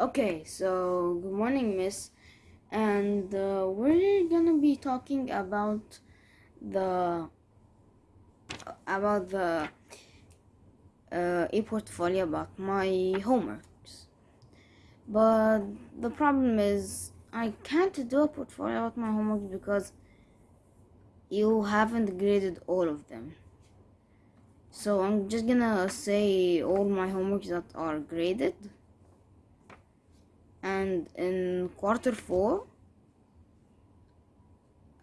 Okay, so good morning, Miss. And uh, we're gonna be talking about the about the uh, e portfolio about my homeworks. But the problem is I can't do a portfolio about my homeworks because you haven't graded all of them. So I'm just gonna say all my homeworks that are graded and in quarter four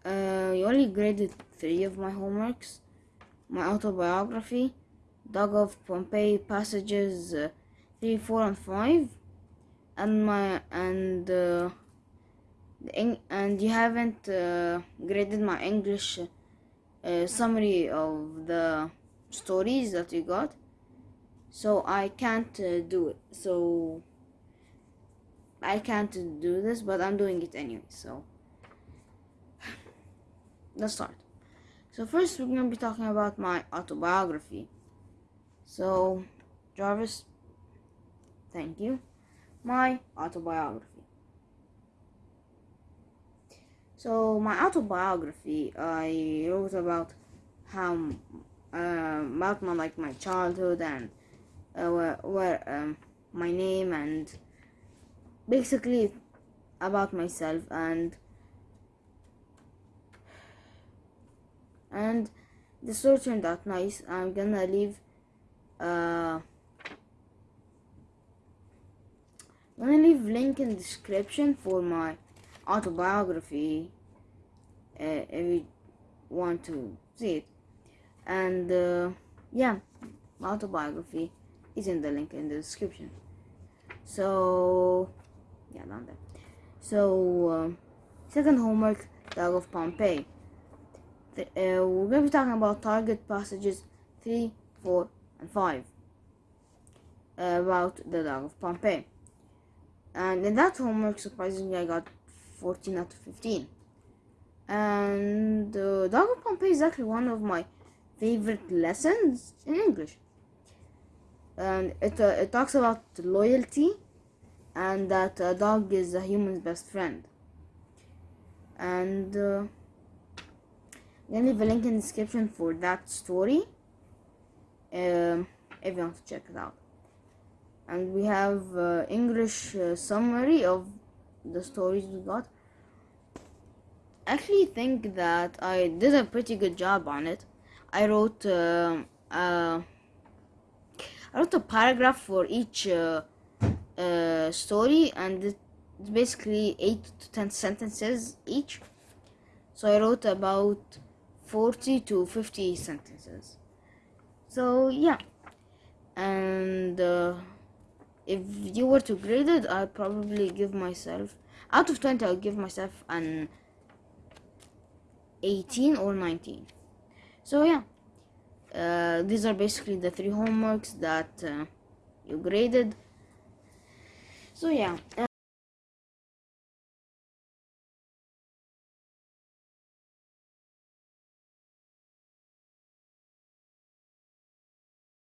uh, you only graded three of my homeworks my autobiography dog of pompeii passages uh, 3 4 and 5 and my and uh, and you haven't uh, graded my english uh, summary of the stories that you got. So i can't uh, do it. So I can't do this, but I'm doing it anyway, so let's start. So first we're gonna be talking about my autobiography. So Jarvis, thank you. My autobiography. So my autobiography, I wrote about how uh, about my like my childhood and uh, where, where um, my name and basically about myself and and the story turned out nice i'm gonna leave uh I'm gonna leave link in description for my autobiography uh, if you want to see it. And uh, yeah my autobiography is in the link in the description. So yeah down there. So um, second homework dog of pompeii. The, uh, we're going to be talking about target passages 3 4 and 5 uh, about the dog of pompeii. And in that homework surprisingly i got 14 out of 15 and uh, dog of pompeii is actually one of my favorite lessons in english. And it, uh, it talks about loyalty and that a dog is a human's best friend. And uh, I'm gonna leave a link in the description for that story. Um, if you want to check it out. And we have uh, English uh, summary of the stories we got. I actually think that I did a pretty good job on it. I wrote uh, uh I wrote a paragraph for each story and it's basically 8 to 10 sentences each. So I wrote about 40 to 50 sentences. So yeah. And uh, if you were to grade it I'd probably give myself out of 20 I'll give myself an 18 or 19 so yeah. Uh, these are basically the three homeworks that uh, you graded so yeah